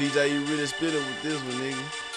TJ, you really spit it with this one, nigga.